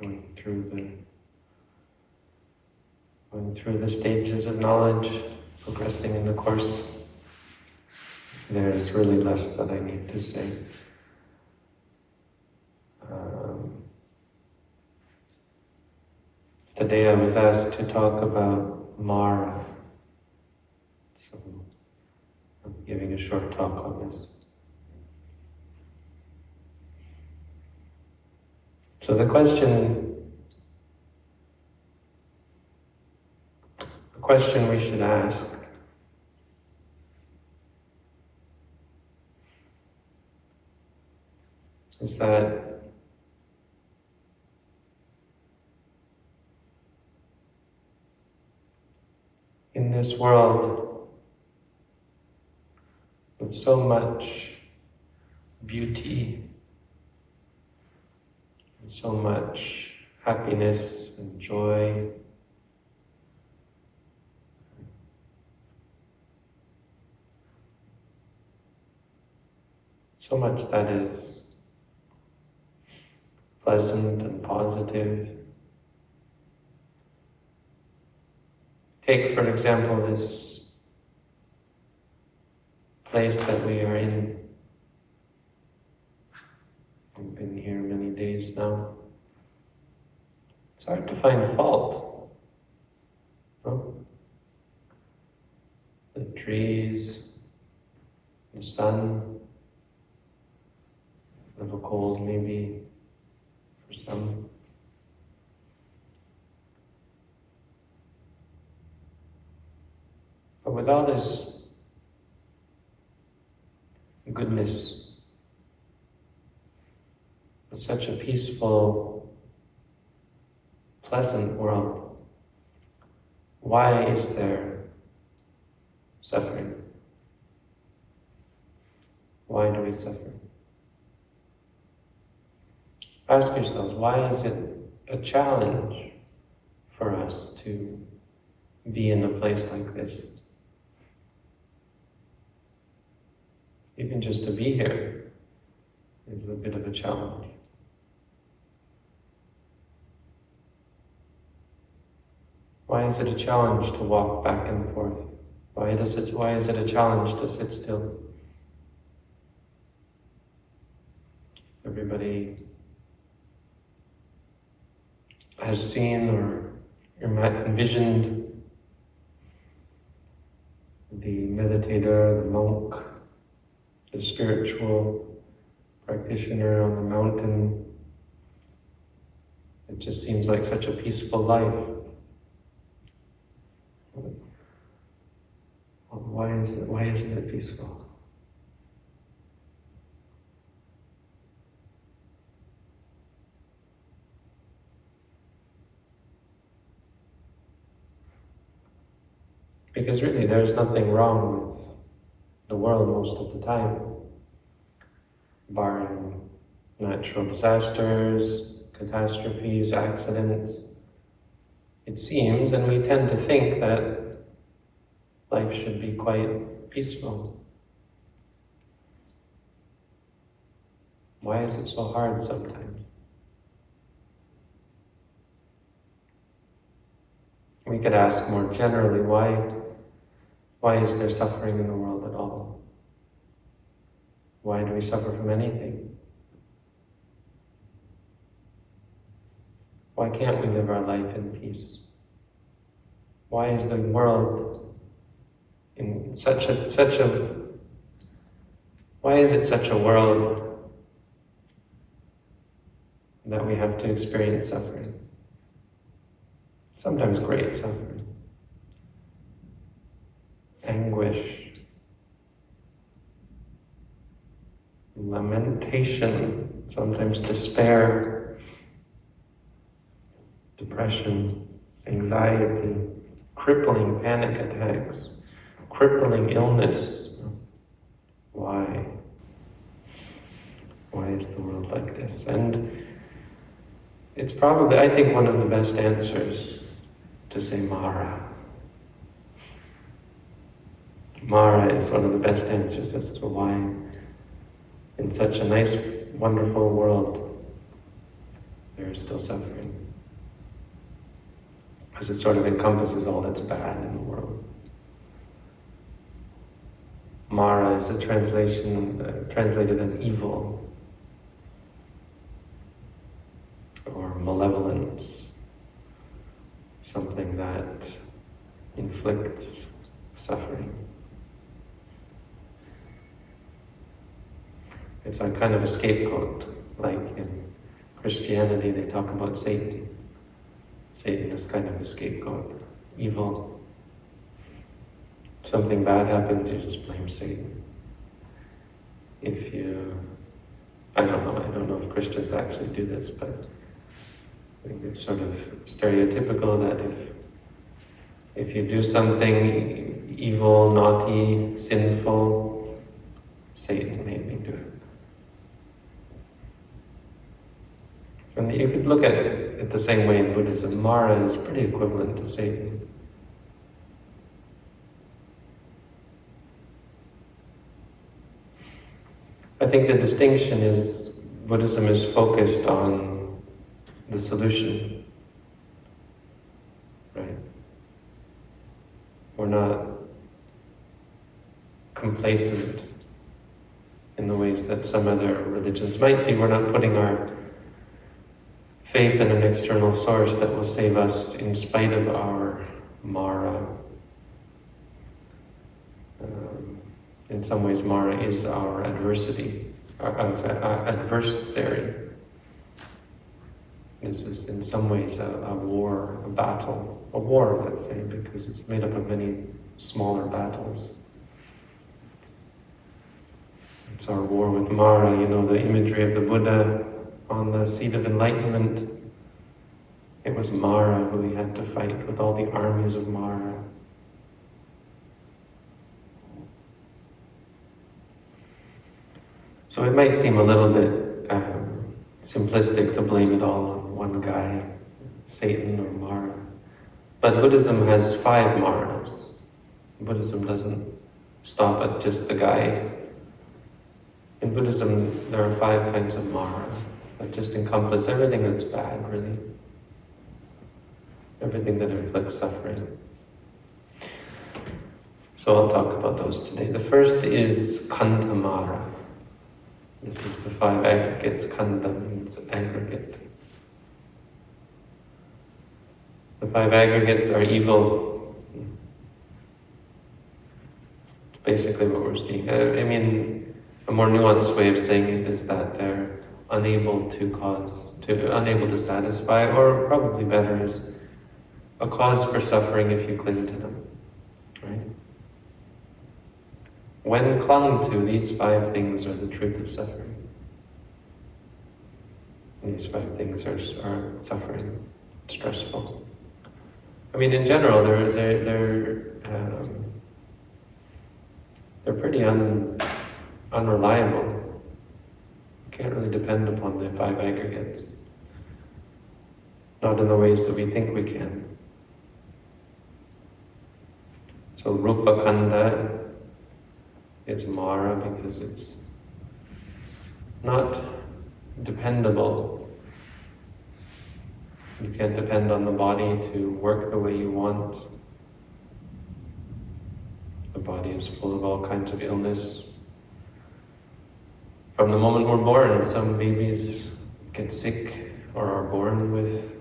going through the going through the stages of knowledge, progressing in the course. There's really less that I need to say. Um, today I was asked to talk about Mara, so I'm giving a short talk on this. So the question, the question we should ask is that in this world with so much beauty so much happiness and joy. So much that is pleasant and positive. Take, for example, this place that we are in. We've been here many days now. It's hard to find fault. No? The trees, the sun, a little cold maybe for some. But with all this goodness such a peaceful, pleasant world, why is there suffering? Why do we suffer? Ask yourselves, why is it a challenge for us to be in a place like this? Even just to be here is a bit of a challenge. Why is it a challenge to walk back and forth? Why, does it, why is it a challenge to sit still? Everybody has seen or envisioned the meditator, the monk, the spiritual practitioner on the mountain. It just seems like such a peaceful life. Why is it, why isn't it peaceful? Because really there's nothing wrong with the world most of the time, barring natural disasters, catastrophes, accidents. It seems, and we tend to think that life should be quite peaceful. Why is it so hard sometimes? We could ask more generally, why, why is there suffering in the world at all? Why do we suffer from anything? Why can't we live our life in peace? Why is the world in such a such a why is it such a world that we have to experience suffering? Sometimes great suffering, anguish, lamentation, sometimes despair, depression, anxiety, crippling panic attacks crippling illness. Why? Why is the world like this? And it's probably, I think, one of the best answers to say Mara. Mara is one of the best answers as to why in such a nice, wonderful world there is still suffering. Because it sort of encompasses all that's bad in the world. Mara is a translation uh, translated as evil or malevolence, something that inflicts suffering. It's a kind of a scapegoat, like in Christianity they talk about Satan. Satan is kind of the scapegoat, evil. Something bad happens, you just blame Satan. If you, I don't know, I don't know if Christians actually do this, but I think it's sort of stereotypical that if if you do something evil, naughty, sinful, Satan made me do it. And you could look at it the same way in Buddhism. Mara is pretty equivalent to Satan. I think the distinction is Buddhism is focused on the solution. Right? We're not complacent in the ways that some other religions might be. We're not putting our faith in an external source that will save us in spite of our Mara. In some ways, Mara is our adversity, our, our adversary. This is in some ways a, a war, a battle, a war, let's say, because it's made up of many smaller battles. It's our war with Mara, you know, the imagery of the Buddha on the seat of enlightenment, it was Mara who he had to fight with all the armies of Mara. So it might seem a little bit um, simplistic to blame it all on one guy, Satan or Mara. But Buddhism has five Maras. Buddhism doesn't stop at just the guy. In Buddhism, there are five kinds of Mara that just encompass everything that's bad, really. Everything that inflicts suffering. So I'll talk about those today. The first is Khandhamara. This is the five aggregates. Khandha means aggregate. The five aggregates are evil. Basically what we're seeing. Uh, I mean, a more nuanced way of saying it is that they're unable to cause, to unable to satisfy, or probably better is a cause for suffering if you cling to them, right? When clung to, these five things are the truth of suffering. These five things are, are suffering, stressful. I mean, in general, they're they're they're um, they're pretty un, unreliable You can't really depend upon the five aggregates. Not in the ways that we think we can. So Rupa Khandha is Mara because it's not dependable. You can't depend on the body to work the way you want. The body is full of all kinds of illness, from the moment we're born, some babies get sick or are born with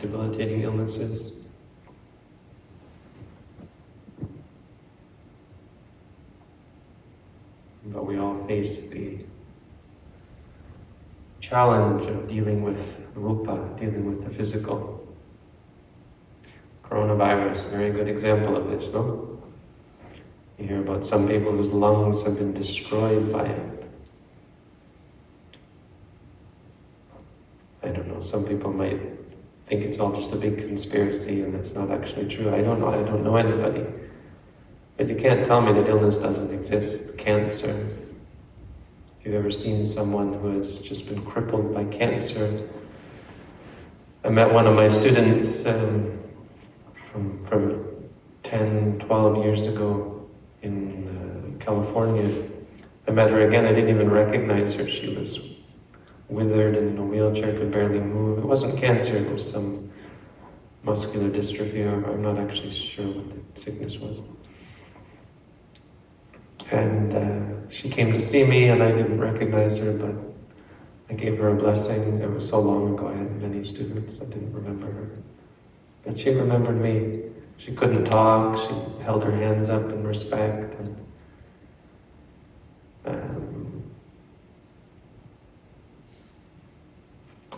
debilitating illnesses. But we all face the challenge of dealing with rupa, dealing with the physical. Coronavirus, very good example of this, no? You hear about some people whose lungs have been destroyed by it. I don't know, some people might think it's all just a big conspiracy and it's not actually true. I don't know, I don't know anybody. But you can't tell me that illness doesn't exist. Cancer. If you've ever seen someone who has just been crippled by cancer, I met one of my students um, from, from 10, 12 years ago in uh, California. I met her again, I didn't even recognize her. She was withered and in a wheelchair, could barely move. It wasn't cancer, it was some muscular dystrophy, I'm not actually sure what the sickness was. And uh, she came to see me and I didn't recognize her, but I gave her a blessing. It was so long ago, I had many students, I didn't remember her. But she remembered me. She couldn't talk, she held her hands up in respect. And, um,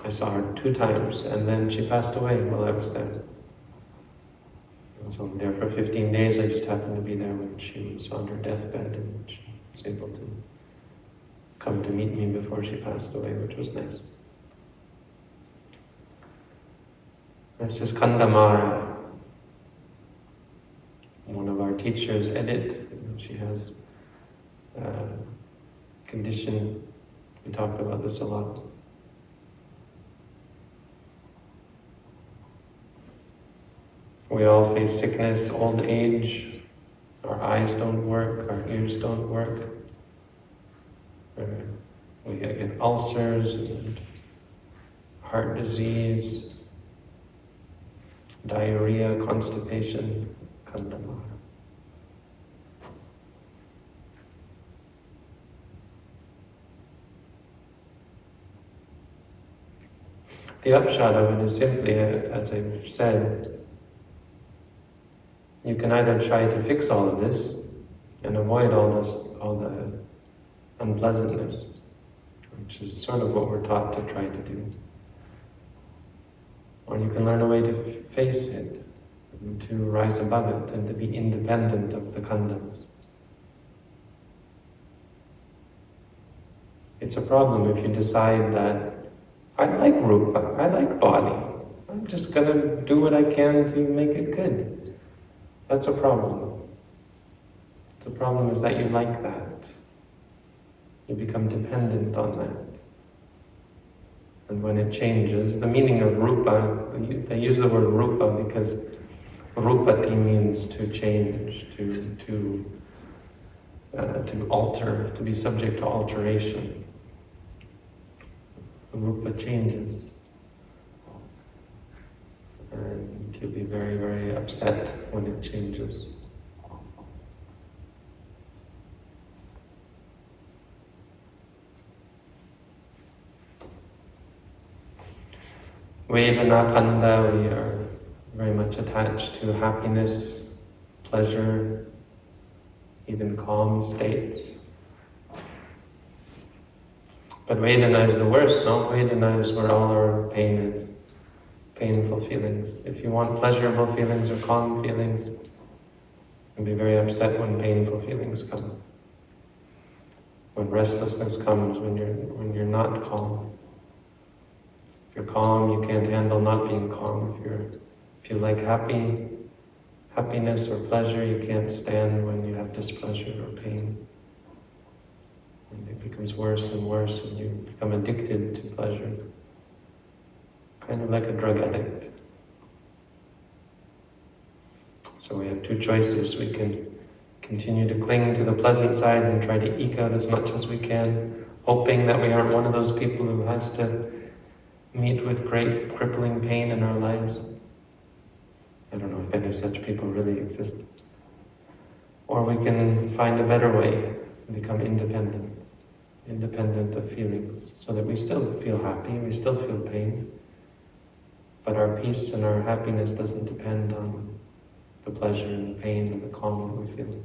I saw her two times, and then she passed away while I was there. Only there for 15 days, I just happened to be there when she was on her deathbed, and she was able to come to meet me before she passed away, which was nice. This is Khandhamara, one of our teachers, Edith. She has a condition. We talked about this a lot. We all face sickness, old age. Our eyes don't work, our ears don't work. We get ulcers and heart disease, diarrhea, constipation, khandhamara. The upshot of it is simply, as I've said, you can either try to fix all of this and avoid all this, all the unpleasantness, which is sort of what we're taught to try to do. Or you can learn a way to face it, to rise above it, and to be independent of the khandhas. It's a problem if you decide that I like rupa, I like body. I'm just gonna do what I can to make it good. That's a problem. The problem is that you like that. You become dependent on that. And when it changes, the meaning of rupa, they use the word rupa because rupati means to change, to, to, uh, to alter, to be subject to alteration. Rupa changes. And you'll be very, very upset when it changes. Vedana Khandha, we are very much attached to happiness, pleasure, even calm states. But Vedana is the worst, no? Vedana is where all our pain is, painful feelings. If you want pleasurable feelings or calm feelings, you'll be very upset when painful feelings come. When restlessness comes, when you're, when you're not calm. If you're calm, you can't handle not being calm. If you're, if you like happy, happiness or pleasure, you can't stand when you have displeasure or pain. And it becomes worse and worse, and you become addicted to pleasure, kind of like a drug addict. So we have two choices. We can continue to cling to the pleasant side and try to eke out as much as we can, hoping that we aren't one of those people who has to meet with great crippling pain in our lives. I don't know if any such people really exist. Or we can find a better way, and become independent, independent of feelings, so that we still feel happy, we still feel pain, but our peace and our happiness doesn't depend on the pleasure and the pain and the calm that we feel.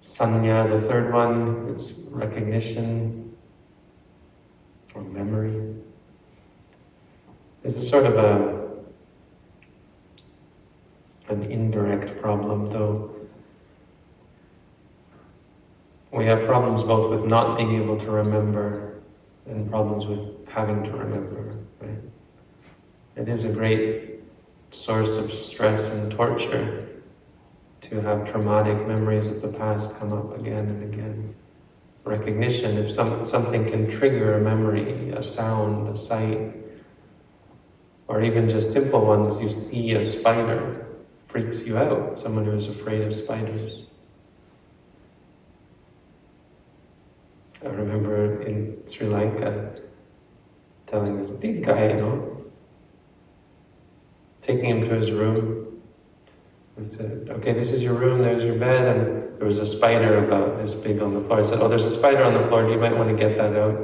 Sanya, the third one, is recognition or memory. This is sort of a an indirect problem, though. We have problems both with not being able to remember and problems with having to remember, right? It is a great source of stress and torture to have traumatic memories of the past come up again and again. Recognition, if some, something can trigger a memory, a sound, a sight, or even just simple ones, you see a spider, freaks you out, someone who is afraid of spiders. I remember in Sri Lanka telling this big guy, you know, taking him to his room and said, okay, this is your room, there's your bed, and there was a spider about this big on the floor. I said, oh, there's a spider on the floor, you might want to get that out.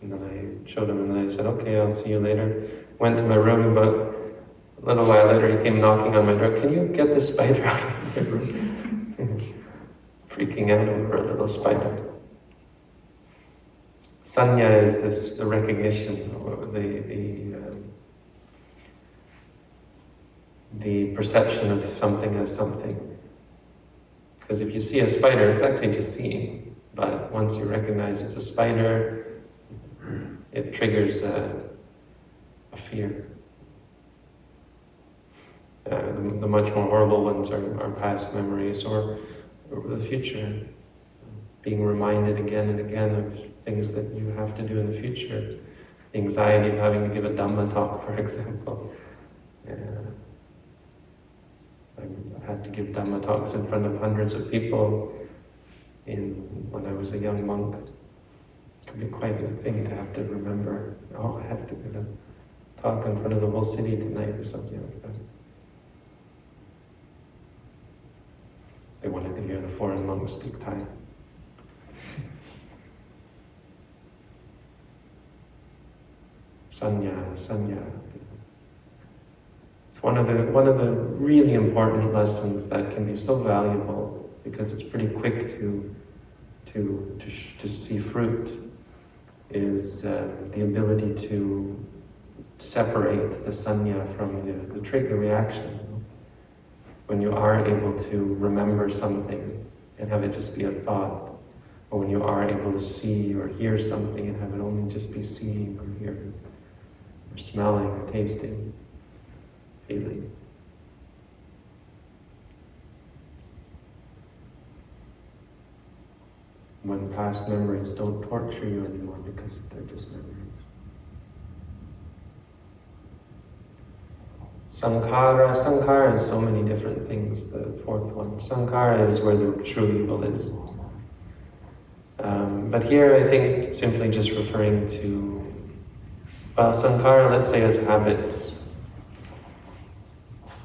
And then I showed him, and then I said, okay, I'll see you later. Went to my room, but a little while later he came knocking on my door, can you get the spider out of my room? Freaking out over a little spider. Sanya is this the recognition, or the the um, the perception of something as something. Because if you see a spider, it's actually just seeing. But once you recognize it's a spider, it triggers a, a fear. Uh, the, the, much more horrible ones are, are past memories or, or the future being reminded again and again of things that you have to do in the future. The anxiety of having to give a Dhamma talk, for example. Yeah. I had to give Dhamma talks in front of hundreds of people in when I was a young monk. It could be quite a thing to have to remember, oh, I have to give a talk in front of the whole city tonight or something like that. They wanted to hear the foreign monks speak Thai. Sanya, sanya. It's one of the one of the really important lessons that can be so valuable because it's pretty quick to to to, to see fruit. Is uh, the ability to separate the sanya from the, the trigger reaction. When you are able to remember something and have it just be a thought, or when you are able to see or hear something and have it only just be seeing or hearing or smelling or tasting, feeling. When past memories don't torture you anymore because they're just memories. Sankhara, Sankhara is so many different things, the fourth one. Sankhara is where the true evil is. Um, but here I think simply just referring to well, sankhara, let's say, as habits.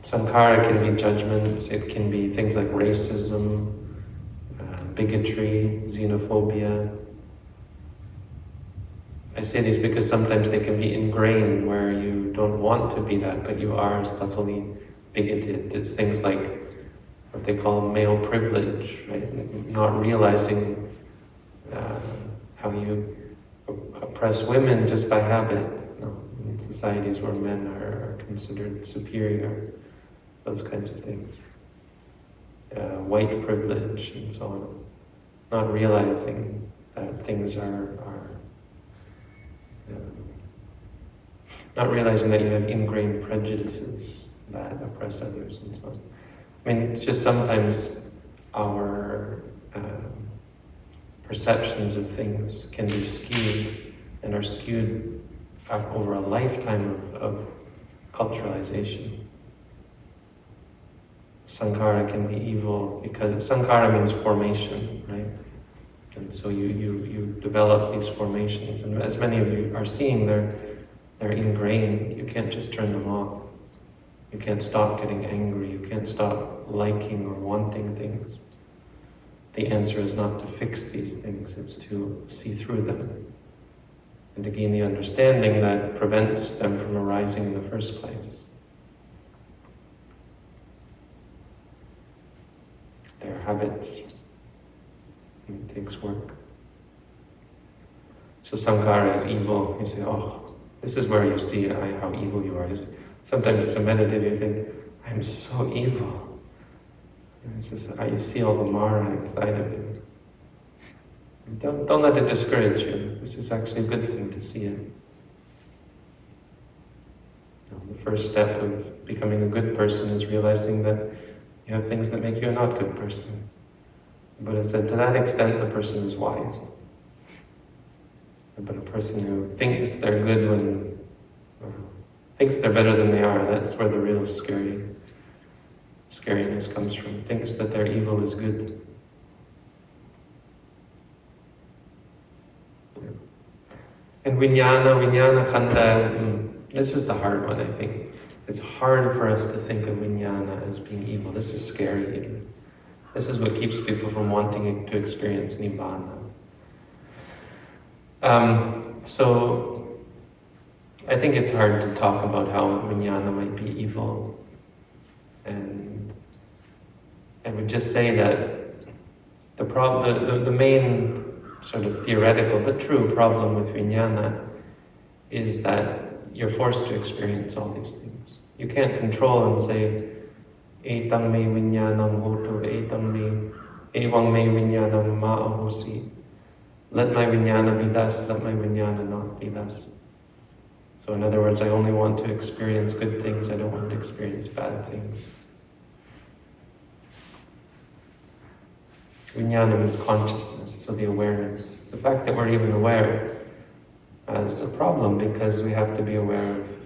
Sankhara can be judgments, it can be things like racism, uh, bigotry, xenophobia. I say these because sometimes they can be ingrained where you don't want to be that, but you are subtly bigoted. It's things like what they call male privilege, right? Not realizing uh, how you oppress women just by habit. No, in societies where men are, are considered superior, those kinds of things. Uh, white privilege and so on. Not realizing that things are, are um, not realizing that you have ingrained prejudices that oppress others and so on. I mean, it's just sometimes our um, perceptions of things can be skewed and are skewed over a lifetime of, of culturalization. Sankhara can be evil because sankhara means formation, right? And so you, you, you develop these formations, and as many of you are seeing, they're, they're ingrained. You can't just turn them off. You can't stop getting angry. You can't stop liking or wanting things the answer is not to fix these things, it's to see through them and to gain the understanding that prevents them from arising in the first place. They're habits. It takes work. So sankhara is evil. You say, oh, this is where you see uh, how evil you are. Sometimes as a meditator you think, I'm so evil. This is how you see all the Mara inside of you. Don't, don't let it discourage you. This is actually a good thing to see it. the first step of becoming a good person is realizing that you have things that make you a not good person. Buddha said, to that extent, the person is wise. But a person who thinks they're good when, thinks they're better than they are, that's where the real scary scariness comes from, thinks that their evil is good. And vijnana, vijnana khandha, mm, this is the hard one, I think. It's hard for us to think of vijnana as being evil. This is scary. This is what keeps people from wanting to experience nibbana. Um, so, I think it's hard to talk about how vijnana might be evil. And I would just say that the, the, the, the main sort of theoretical but true problem with vijnana is that you're forced to experience all these things. You can't control and say, etam me vijnanam hotu, etam me, evang me vijnanam ma'ahosi. Let my vijnana be thus, let my vijnana not be thus. So in other words, I only want to experience good things, I don't want to experience bad things. Vijnana means consciousness, so the awareness. The fact that we're even aware is a problem because we have to be aware of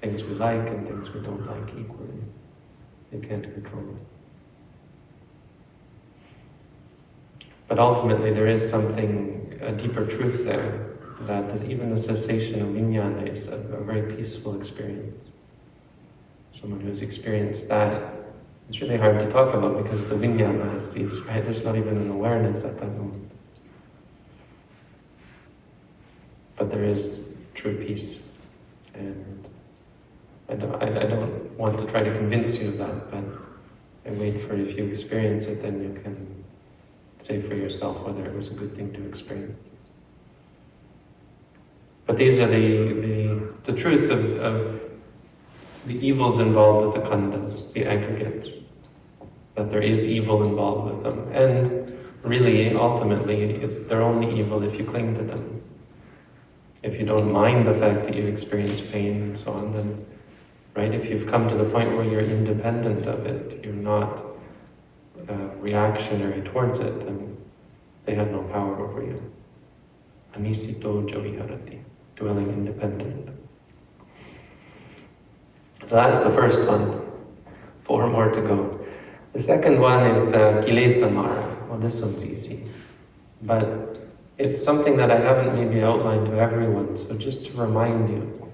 things we like and things we don't like equally. You can't control it. But ultimately there is something, a deeper truth there, that even the cessation of vijnana is a, a very peaceful experience. Someone who's experienced that it's really hard to talk about because the vijnana has ceased, right? There's not even an awareness at that moment. But there is true peace. And I don't, I, I don't want to try to convince you of that, but I wait for if you experience it, then you can say for yourself whether it was a good thing to experience. But these are the, the, the truth of, of the evils involved with the khandhas, the aggregates, that there is evil involved with them. And really, ultimately, it's they're only evil if you cling to them. If you don't mind the fact that you experience pain and so on, then, right, if you've come to the point where you're independent of it, you're not uh, reactionary towards it, then they have no power over you. Anisito javiharati, dwelling independent. So that's the first one. Four more to go. The second one is uh, Kilesa Mara. Well, this one's easy. But it's something that I haven't maybe outlined to everyone, so just to remind you,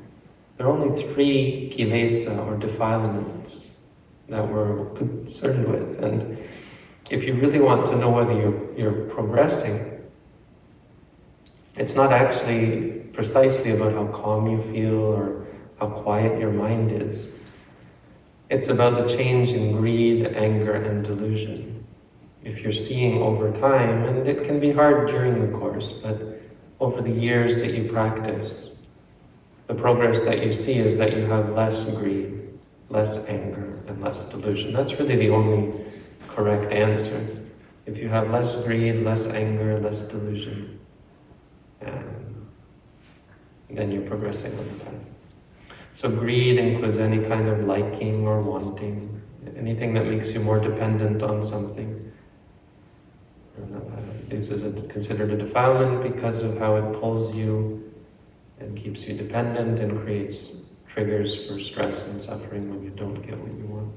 there are only three kilesa or defilements that we're concerned with. And if you really want to know whether you're, you're progressing, it's not actually precisely about how calm you feel or how quiet your mind is. It's about the change in greed, anger, and delusion. If you're seeing over time, and it can be hard during the course, but over the years that you practice, the progress that you see is that you have less greed, less anger, and less delusion. That's really the only correct answer. If you have less greed, less anger, less delusion, um, then you're progressing on the path. So greed includes any kind of liking or wanting, anything that makes you more dependent on something. This is considered a defilement because of how it pulls you and keeps you dependent and creates triggers for stress and suffering when you don't get what you want.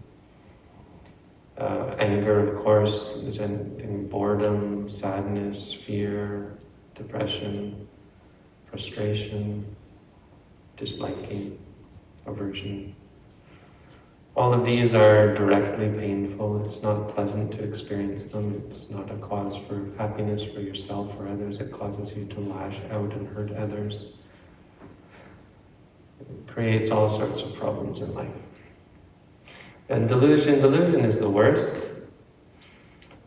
Uh, anger, of course, is in boredom, sadness, fear, depression, frustration, disliking aversion. All of these are directly painful. It's not pleasant to experience them. It's not a cause for happiness for yourself or others. It causes you to lash out and hurt others. It creates all sorts of problems in life. And delusion, delusion is the worst.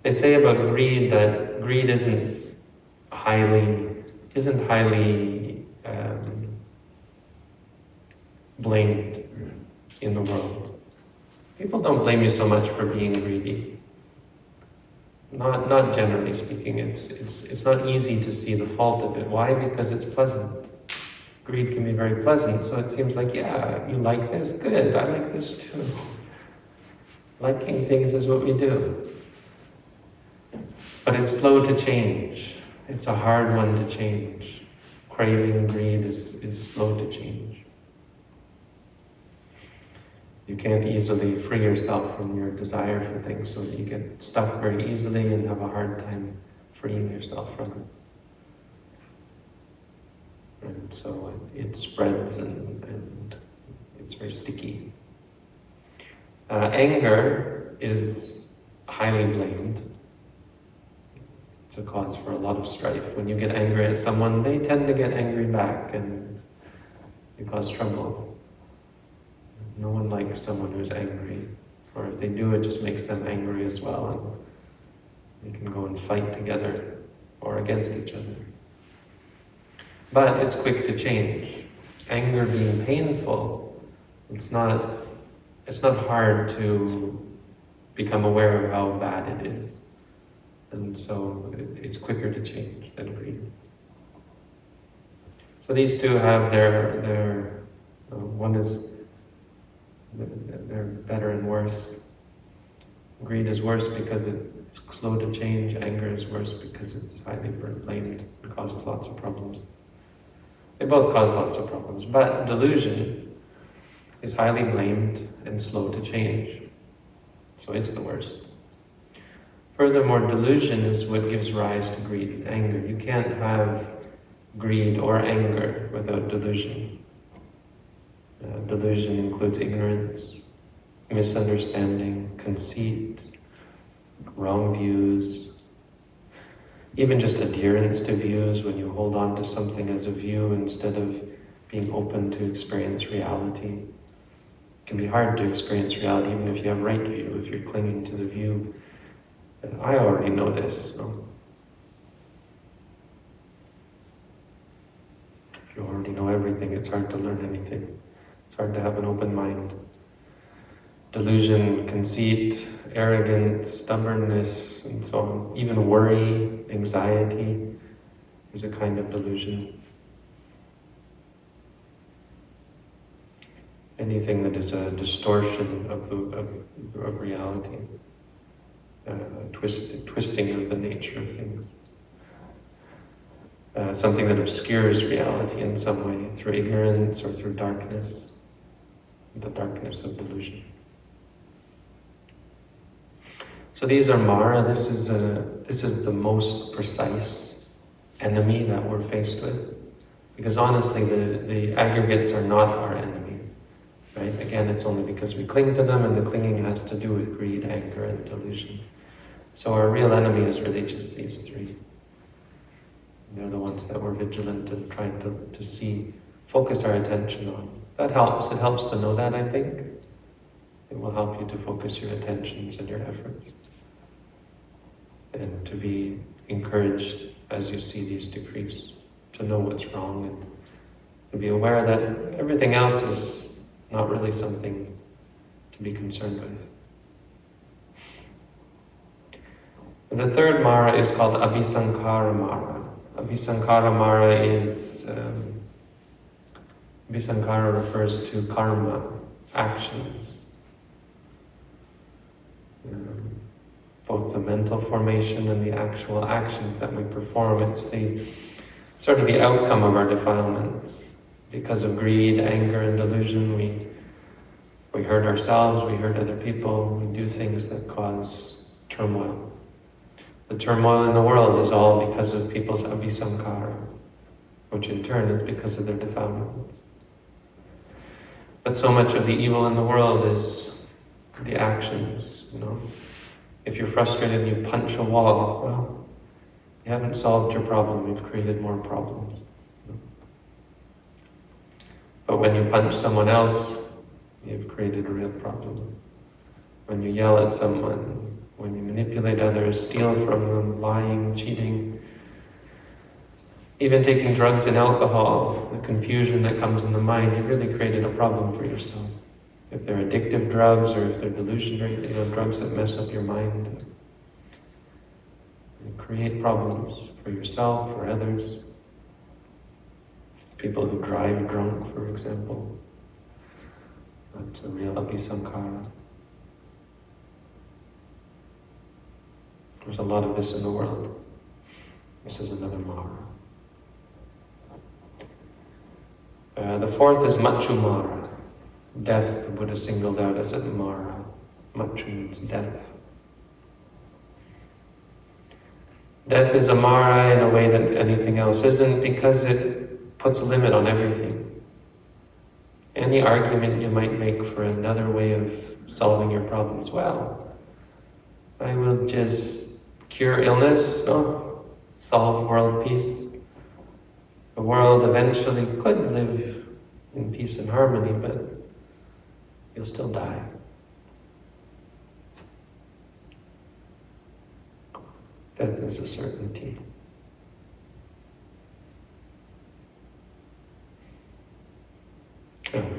They say about greed that greed isn't highly, isn't highly um, blamed in the world. People don't blame you so much for being greedy. Not, not generally speaking, it's, it's, it's not easy to see the fault of it. Why? Because it's pleasant. Greed can be very pleasant, so it seems like, yeah, you like this? Good, I like this too. Liking things is what we do. But it's slow to change. It's a hard one to change. Craving greed is, is slow to change. You can't easily free yourself from your desire for things, so you get stuck very easily and have a hard time freeing yourself from it. And so it, it spreads and, and it's very sticky. Uh, anger is highly blamed. It's a cause for a lot of strife. When you get angry at someone, they tend to get angry back and you cause trouble. No one likes someone who's angry. Or if they do, it just makes them angry as well. And they can go and fight together or against each other. But it's quick to change. Anger being painful, it's not, it's not hard to become aware of how bad it is. And so it's quicker to change than greed. So these two have their, their uh, one is, they're better and worse. Greed is worse because it's slow to change. Anger is worse because it's highly blamed and causes lots of problems. They both cause lots of problems, but delusion is highly blamed and slow to change. So it's the worst. Furthermore, delusion is what gives rise to greed and anger. You can't have greed or anger without delusion. Uh, delusion includes ignorance, misunderstanding, conceit, wrong views, even just adherence to views when you hold on to something as a view instead of being open to experience reality. It can be hard to experience reality even if you have right view, if you're clinging to the view. And I already know this. So if you already know everything, it's hard to learn anything. It's hard to have an open mind. Delusion, conceit, arrogance, stubbornness, and so on. Even worry, anxiety is a kind of delusion. Anything that is a distortion of, the, of, of reality, uh, twist, twisting of the nature of things. Uh, something that obscures reality in some way, through ignorance or through darkness, the darkness of delusion. So these are Mara. This is a, this is the most precise enemy that we're faced with, because honestly, the the aggregates are not our enemy, right? Again, it's only because we cling to them, and the clinging has to do with greed, anger, and delusion. So our real enemy is really just these three. They're the ones that we're vigilant and trying to, to see, focus our attention on. That helps. It helps to know that, I think. It will help you to focus your attentions and your efforts and to be encouraged as you see these decrease, to know what's wrong and to be aware that everything else is not really something to be concerned with. The third Mara is called Abhisankara Mara. Abhisankara Mara is, um, Abhisankara refers to karma, actions. Both the mental formation and the actual actions that we perform. It's the sort of the outcome of our defilements. Because of greed, anger, and delusion, we we hurt ourselves, we hurt other people, we do things that cause turmoil. The turmoil in the world is all because of people's abhisankara, which in turn is because of their defilements. But so much of the evil in the world is the actions, you know. If you're frustrated and you punch a wall, well, you haven't solved your problem, you've created more problems. But when you punch someone else, you've created a real problem. When you yell at someone, when you manipulate others, steal from them, lying, cheating, even taking drugs and alcohol, the confusion that comes in the mind, you really created a problem for yourself if they're addictive drugs or if they're delusionary, you know, drugs that mess up your mind. And create problems for yourself, for others. People who drive drunk, for example. That's a real abhisankara. There's a lot of this in the world. This is another Mara. Uh, the fourth is Machumara. Death, the Buddha singled out as a Mara. Machu means death. Death is a Mara in a way that anything else isn't because it puts a limit on everything. Any argument you might make for another way of solving your problems, well, I will just cure illness, no, solve world peace. The world eventually could live in peace and harmony, but you'll still die. Death is a certainty.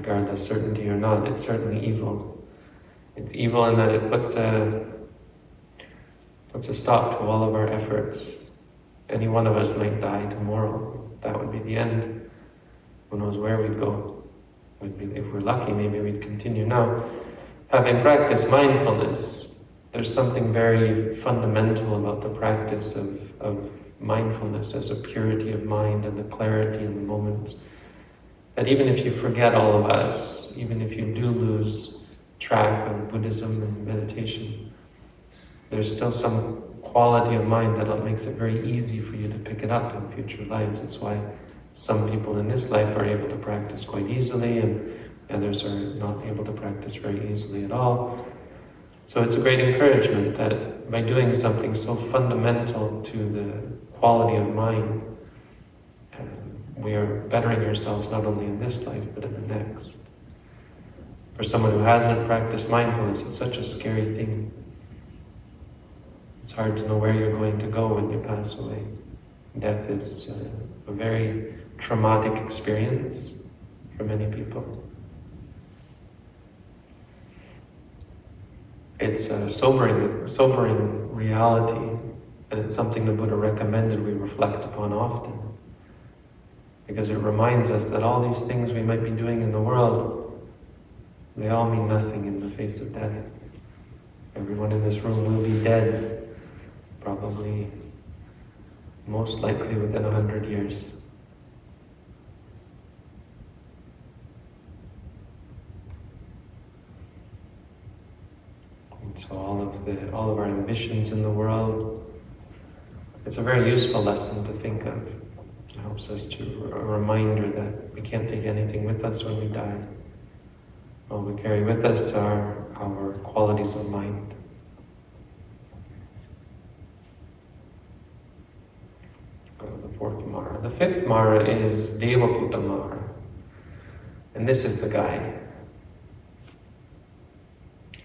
regardless certainty or not, it's certainly evil. It's evil in that it puts a puts a stop to all of our efforts. Any one of us might die tomorrow. That would be the end. Who knows where we'd go? if we're lucky, maybe we'd continue. Now, having practiced mindfulness, there's something very fundamental about the practice of, of mindfulness as a purity of mind and the clarity in the moments. That even if you forget all of us, even if you do lose track of Buddhism and meditation, there's still some quality of mind that makes it very easy for you to pick it up in future lives. That's why some people in this life are able to practice quite easily and others are not able to practice very easily at all. So it's a great encouragement that by doing something so fundamental to the quality of mind, um, we are bettering ourselves not only in this life, but in the next. For someone who hasn't practiced mindfulness, it's such a scary thing. It's hard to know where you're going to go when you pass away. Death is uh, a very traumatic experience for many people. It's a sobering, sobering reality, and it's something the Buddha recommended we reflect upon often because it reminds us that all these things we might be doing in the world, they all mean nothing in the face of death. Everyone in this room will be dead, probably most likely within a hundred years. And so all of the all of our ambitions in the world, it's a very useful lesson to think of. It helps us to a reminder that we can't take anything with us when we die. All we carry with us are our qualities of mind. the fourth Mara. The fifth Mara is Devaputta Mara. And this is the guy.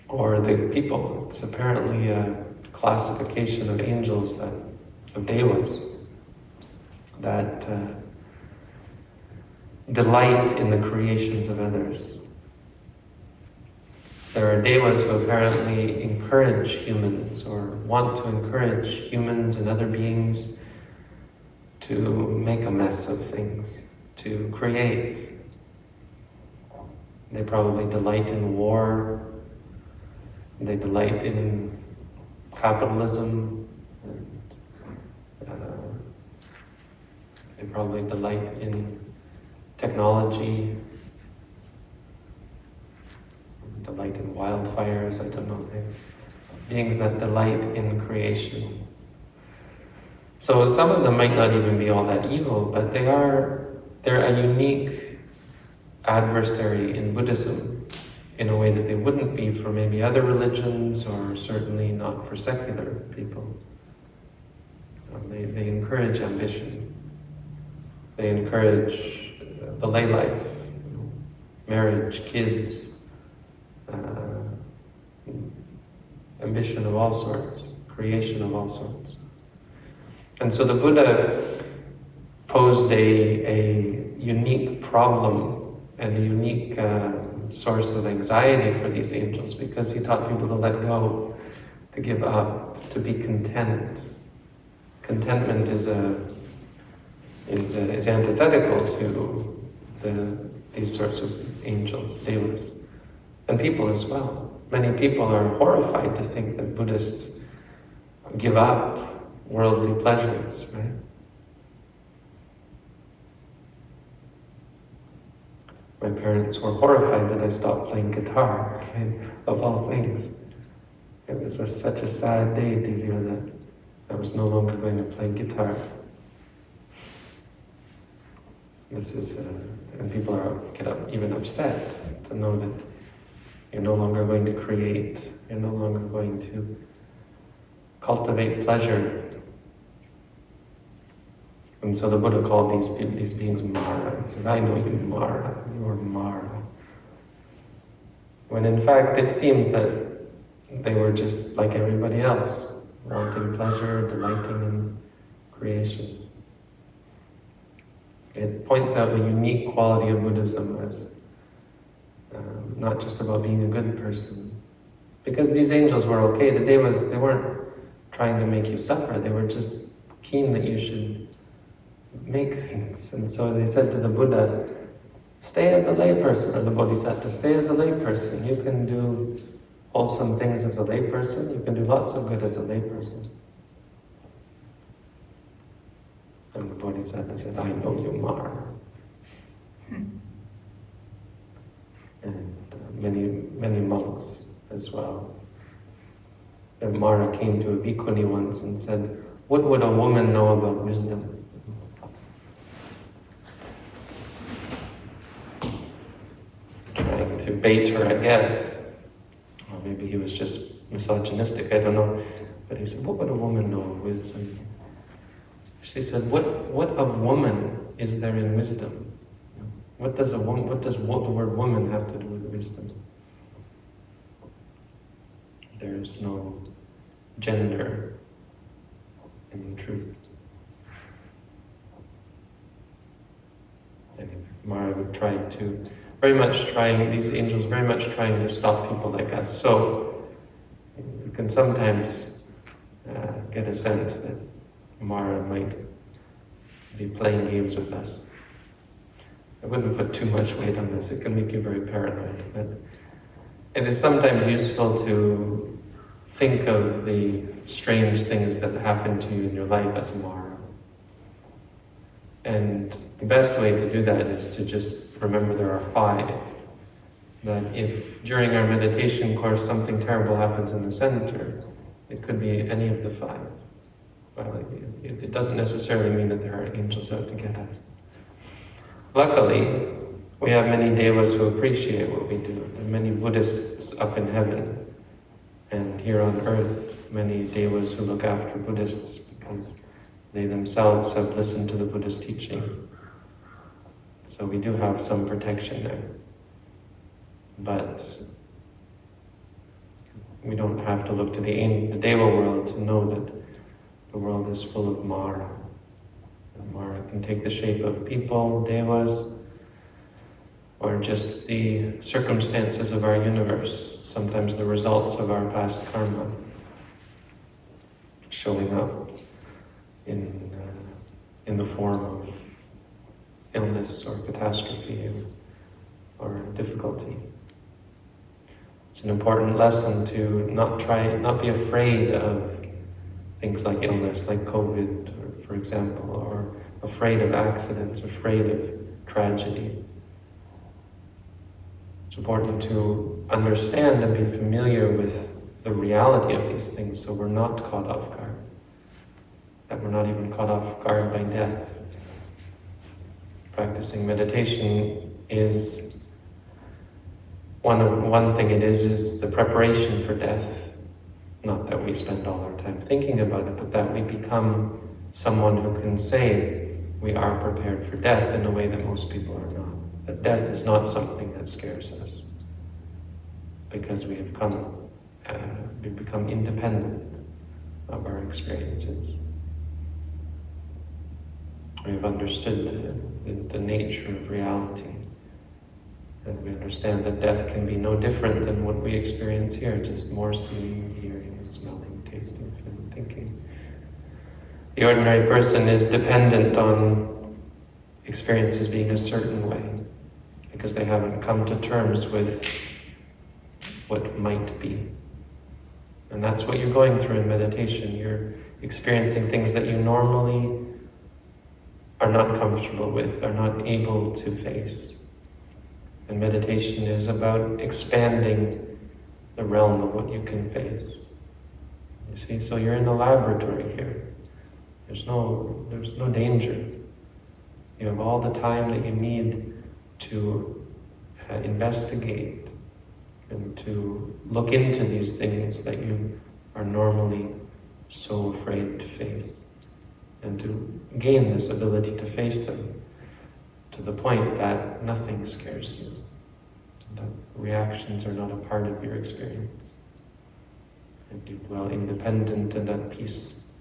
Or the people. It's apparently a classification of angels that of devas that uh, delight in the creations of others. There are devas who apparently encourage humans or want to encourage humans and other beings to make a mess of things, to create. They probably delight in war, they delight in capitalism, and uh, They probably delight in technology, delight in wildfires, I don't know. Beings that delight in creation. So some of them might not even be all that evil, but they are, they're a unique adversary in Buddhism in a way that they wouldn't be for maybe other religions or certainly not for secular people. Um, they, they encourage ambition. They encourage the lay life, marriage, kids, uh, ambition of all sorts, creation of all sorts. And so the Buddha posed a, a unique problem and a unique uh, source of anxiety for these angels because he taught people to let go, to give up, to be content. Contentment is a is, is antithetical to the, these sorts of angels, devas, and people as well. Many people are horrified to think that Buddhists give up worldly pleasures, right? My parents were horrified that I stopped playing guitar, right? of all things. It was a, such a sad day to hear that I was no longer going to play guitar. This is, uh, and people are get up, even upset to know that you're no longer going to create, you're no longer going to cultivate pleasure. And so the Buddha called these, these beings Mara. He said, I know you Mara, you are Mara. When in fact it seems that they were just like everybody else, wanting pleasure, delighting in creation. It points out the unique quality of Buddhism as um, not just about being a good person. Because these angels were okay, the devas, they weren't trying to make you suffer, they were just keen that you should make things. And so they said to the Buddha, stay as a layperson, or the Bodhisattva, stay as a layperson. You can do wholesome things as a layperson, you can do lots of good as a layperson. And the Bodhisattva said, I know you, Mara. Hmm. And uh, many, many monks as well. And Mara came to a bhikkhuni once and said, what would a woman know about wisdom? Trying to bait her, I guess. Or maybe he was just misogynistic, I don't know. But he said, what would a woman know of wisdom? She said, what, what of woman is there in wisdom? What does, a woman, what does the word woman have to do with wisdom? There is no gender in truth. Anyway, Mara would try to, very much trying, these angels very much trying to stop people like us. So, you can sometimes uh, get a sense that Mara might be playing games with us. I wouldn't put too much weight on this, it can make you very paranoid. But it is sometimes useful to think of the strange things that happen to you in your life as Mara. And the best way to do that is to just remember there are five. That if during our meditation course something terrible happens in the center, it could be any of the five. Well, it, it doesn't necessarily mean that there are angels out to get us. Luckily, we have many devas who appreciate what we do. There are many Buddhists up in heaven and here on earth, many devas who look after Buddhists because they themselves have listened to the Buddhist teaching. So we do have some protection there. But we don't have to look to the, the Deva world to know that the world is full of Mara. Mara can take the shape of people, Devas, or just the circumstances of our universe, sometimes the results of our past karma showing up in, uh, in the form of illness or catastrophe or, or difficulty. It's an important lesson to not try, not be afraid of things like illness, like COVID, or, for example, or afraid of accidents, afraid of tragedy. It's important to understand and be familiar with the reality of these things so we're not caught off guard. That we're not even caught off guard by death. Practicing meditation is, one, one thing it is, is the preparation for death. Not that we spend all our time thinking about it, but that we become someone who can say we are prepared for death in a way that most people are not. That death is not something that scares us because we have come, uh, we become independent of our experiences. We have understood the, the, the nature of reality. And we understand that death can be no different than what we experience here, just more seeing, hearing, smelling, tasting, feeling, thinking. The ordinary person is dependent on experiences being a certain way because they haven't come to terms with what might be. And that's what you're going through in meditation. You're experiencing things that you normally are not comfortable with, are not able to face. And meditation is about expanding the realm of what you can face. You see, so you're in a laboratory here. There's no, there's no danger. You have all the time that you need to uh, investigate and to look into these things that you are normally so afraid to face. And to gain this ability to face them to the point that nothing scares you, that reactions are not a part of your experience. And you dwell independent and at peace,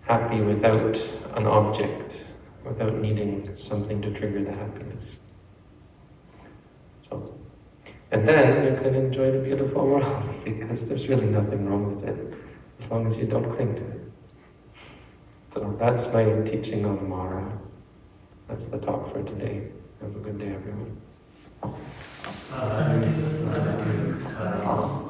happy without an object, without needing something to trigger the happiness. So, and then you can enjoy the beautiful world because there's really nothing wrong with it as long as you don't cling to it. So that's my teaching on Mara. That's the talk for today. Have a good day, everyone. Sadhu.